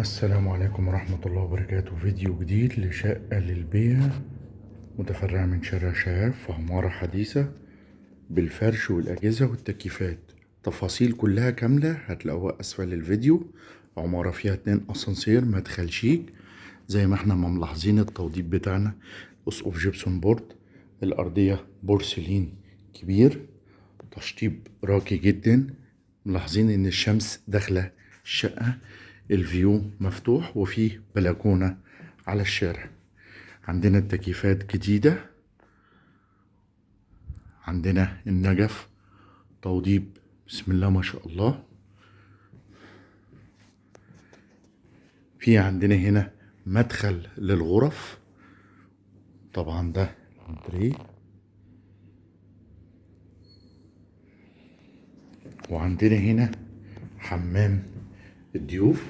السلام عليكم ورحمة الله وبركاته. فيديو جديد لشقة للبيع متفرعة من شارع شهاف في عمارة حديثة بالفرش والأجهزة والتكييفات. تفاصيل كلها كاملة هتلاقوها أسفل الفيديو. عمارة فيها اتنين أسانسير مدخل شيك. زي ما إحنا ما ملاحظين التوضيب بتاعنا أسقف gypsum board الأرضية بورسلين كبير تشطيب راقي جدا. ملاحظين إن الشمس داخلة الشقة. الفيو مفتوح وفيه بلكونة على الشارع. عندنا التكييفات جديدة. عندنا النجف. توضيب بسم الله ما شاء الله. في عندنا هنا مدخل للغرف. طبعا ده وعندنا هنا حمام الضيوف.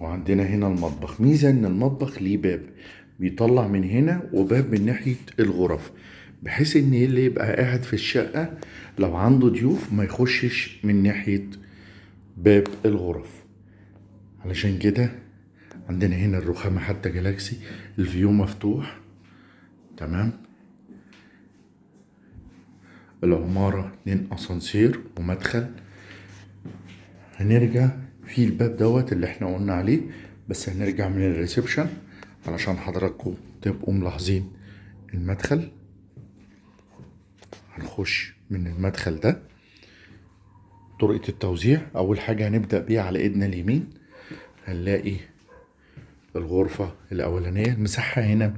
وعندنا هنا المطبخ. ميزة إن المطبخ ليه باب بيطلع من هنا وباب من ناحية الغرف بحيث إن اللي يبقى قاعد في الشقة لو عنده ضيوف ما يخشش من ناحية باب الغرف. علشان كده عندنا هنا الرخامة حتى galaxy ال view مفتوح. تمام؟ العمارة اتنين أسانسير ومدخل. هنرجع في الباب دوت اللي إحنا قلنا عليه بس هنرجع من ال reception علشان حضراتكم تبقوا ملاحظين المدخل. هنخش من المدخل ده. طرقة التوزيع أول حاجة هنبدأ بيها على إيدنا اليمين. هنلاقي الغرفة الأولانية. المساحة هنا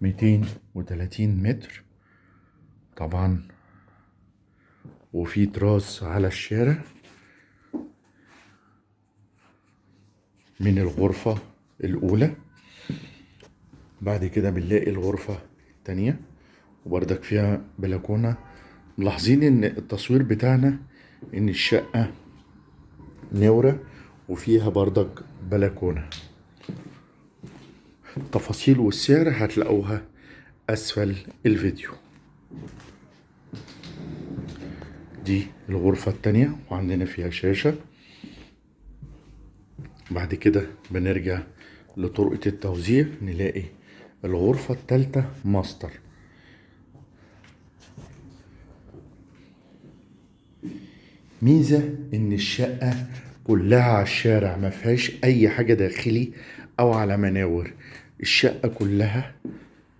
ميتين وتلاتين متر. طبعا وفي تراس على الشارع من الغرفة الأولى. بعد كده بنلاقي الغرفة التانية وبردك فيها بلكونة. ملاحظين إن التصوير بتاعنا إن الشقة نورة وفيها بردك بلكونة. التفاصيل والسعر هتلاقوها أسفل الفيديو. دي الغرفة التانية وعندنا فيها شاشة. بعد كده بنرجع لطرقة التوزيع نلاقي الغرفة التالتة ماستر. ميزة إن الشقة كلها على الشارع ما فيهاش أي حاجة داخلي أو على مناور. الشقة كلها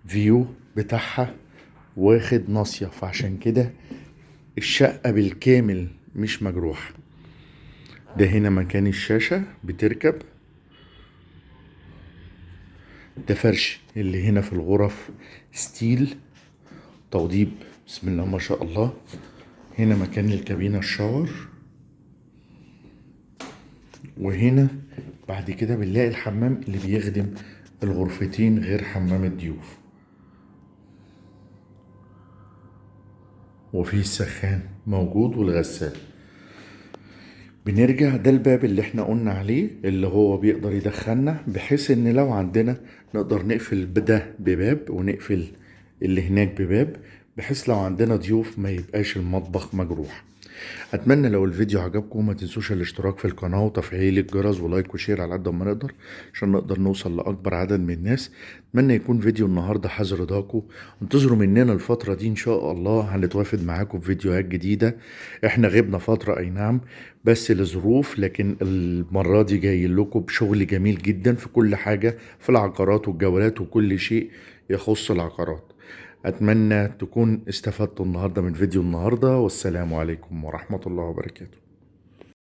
view بتاعها واخد ناصية فعشان كده الشقة بالكامل مش مجروحة. ده هنا مكان الشاشة بتركب. ده فرش اللي هنا في الغرف ستيل. توضيب بسم الله ما شاء الله. هنا مكان الكابينة الشاور. وهنا بعد كده بنلاقي الحمام اللي بيخدم الغرفتين غير حمام الضيوف. وفيه السخان موجود والغسالة بنرجع ده الباب اللي إحنا قلنا عليه اللي هو بيقدر يدخلنا بحيث إن لو عندنا نقدر نقفل ده بباب ونقفل اللي هناك بباب بحيث لو عندنا ضيوف ما يبقاش المطبخ مجروح. أتمنى لو الفيديو عجبكم ما تنسوش الاشتراك في القناة وتفعيل الجرس و like و share على قد ما نقدر عشان نقدر نوصل لأكبر عدد من الناس. أتمنى يكون فيديو النهارده حاز رضاكم انتظروا مننا الفترة دي إن شاء الله هنتوافد معاكم في فيديوهات جديدة. إحنا غبنا فترة أي نعم بس لظروف لكن المرة دي جاي لكم بشغل جميل جدا في كل حاجة في العقارات والجولات وكل شيء يخص العقارات. أتمنى تكون استفدتوا النهاردة من فيديو النهاردة والسلام عليكم ورحمة الله وبركاته.